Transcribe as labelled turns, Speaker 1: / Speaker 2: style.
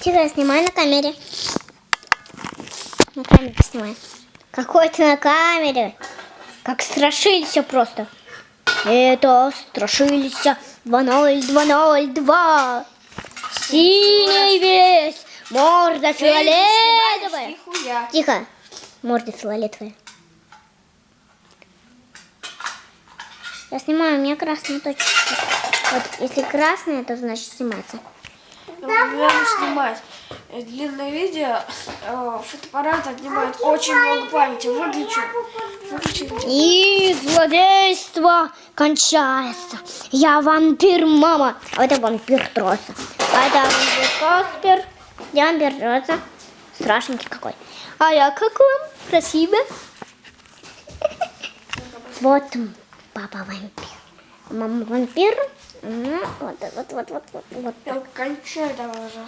Speaker 1: Тихо, я снимаю на камере. На камере снимаю. Какой ты на камере? Как страшились просто. Это страшились 2002. Синий весь, морда фиолетовая. Тихо, морда фиолетовая. Я снимаю, у меня красная точка. Вот, если красная, то значит снимается.
Speaker 2: Надо снимать. Э, Длинное видео, э, фотоаппарат отнимает очень много памяти. Выключу. Выключи.
Speaker 1: И злодейство кончается. Я вампир, мама. А это вампир троса. А это вампир Каспер. Я вампир троса. Страшненький какой. А я какой? Красивый. Вот папа вампир. Мама вампир. Вот, вот, вот, вот, вот.
Speaker 2: Я кончаю давай уже.